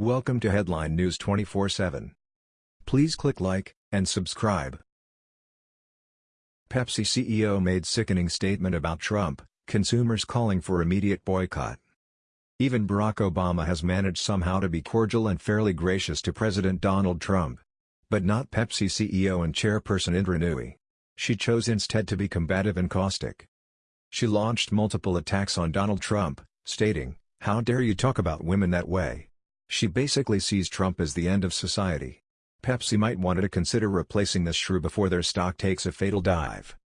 Welcome to Headline News 24/7. Please click like and subscribe. Pepsi CEO made sickening statement about Trump, consumers calling for immediate boycott. Even Barack Obama has managed somehow to be cordial and fairly gracious to President Donald Trump. But not Pepsi CEO and chairperson Indra Nooyi. She chose instead to be combative and caustic. She launched multiple attacks on Donald Trump, stating, How dare you talk about women that way? She basically sees Trump as the end of society. Pepsi might want to consider replacing this shrew before their stock takes a fatal dive.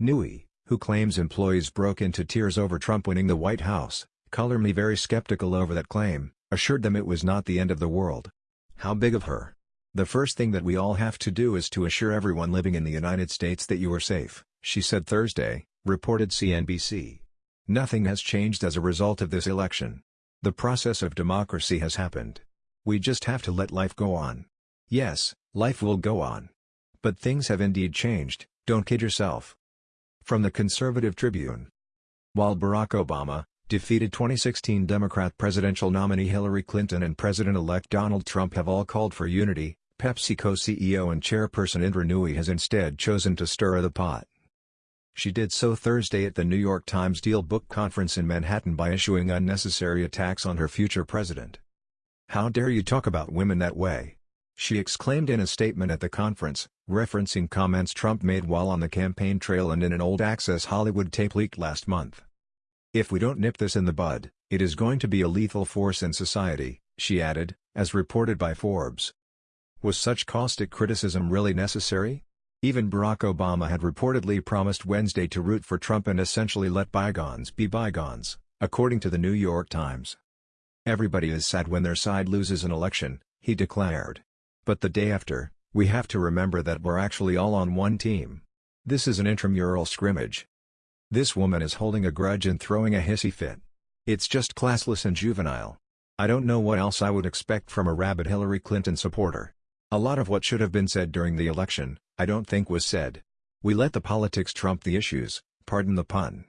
Nooyi, who claims employees broke into tears over Trump winning the White House, color me very skeptical over that claim, assured them it was not the end of the world. How big of her. The first thing that we all have to do is to assure everyone living in the United States that you are safe, she said Thursday, reported CNBC. Nothing has changed as a result of this election. The process of democracy has happened. We just have to let life go on. Yes, life will go on. But things have indeed changed, don't kid yourself. From the Conservative Tribune. While Barack Obama, defeated 2016 Democrat presidential nominee Hillary Clinton and President-elect Donald Trump have all called for unity, PepsiCo CEO and chairperson Indra Nooyi has instead chosen to stir the pot. She did so Thursday at the New York Times Deal Book Conference in Manhattan by issuing unnecessary attacks on her future president. How dare you talk about women that way? She exclaimed in a statement at the conference, referencing comments Trump made while on the campaign trail and in an old Access Hollywood tape leaked last month. If we don't nip this in the bud, it is going to be a lethal force in society, she added, as reported by Forbes. Was such caustic criticism really necessary? Even Barack Obama had reportedly promised Wednesday to root for Trump and essentially let bygones be bygones, according to the New York Times. Everybody is sad when their side loses an election, he declared. But the day after, we have to remember that we're actually all on one team. This is an intramural scrimmage. This woman is holding a grudge and throwing a hissy fit. It's just classless and juvenile. I don't know what else I would expect from a rabid Hillary Clinton supporter. A lot of what should have been said during the election, I don't think was said. We let the politics trump the issues, pardon the pun.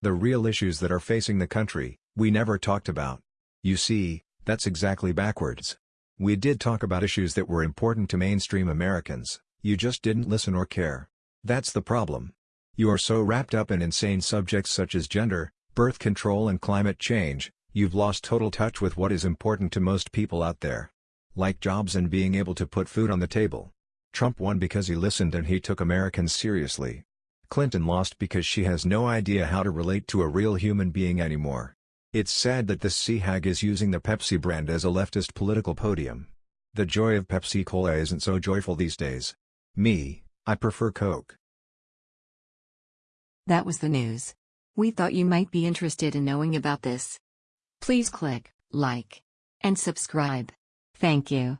The real issues that are facing the country, we never talked about. You see, that's exactly backwards. We did talk about issues that were important to mainstream Americans, you just didn't listen or care. That's the problem. You are so wrapped up in insane subjects such as gender, birth control and climate change, you've lost total touch with what is important to most people out there. Like jobs and being able to put food on the table. Trump won because he listened and he took Americans seriously. Clinton lost because she has no idea how to relate to a real human being anymore. It's sad that this sea hag is using the Pepsi brand as a leftist political podium. The joy of Pepsi Cola isn't so joyful these days. Me, I prefer Coke. That was the news. We thought you might be interested in knowing about this. Please click like and subscribe. Thank you.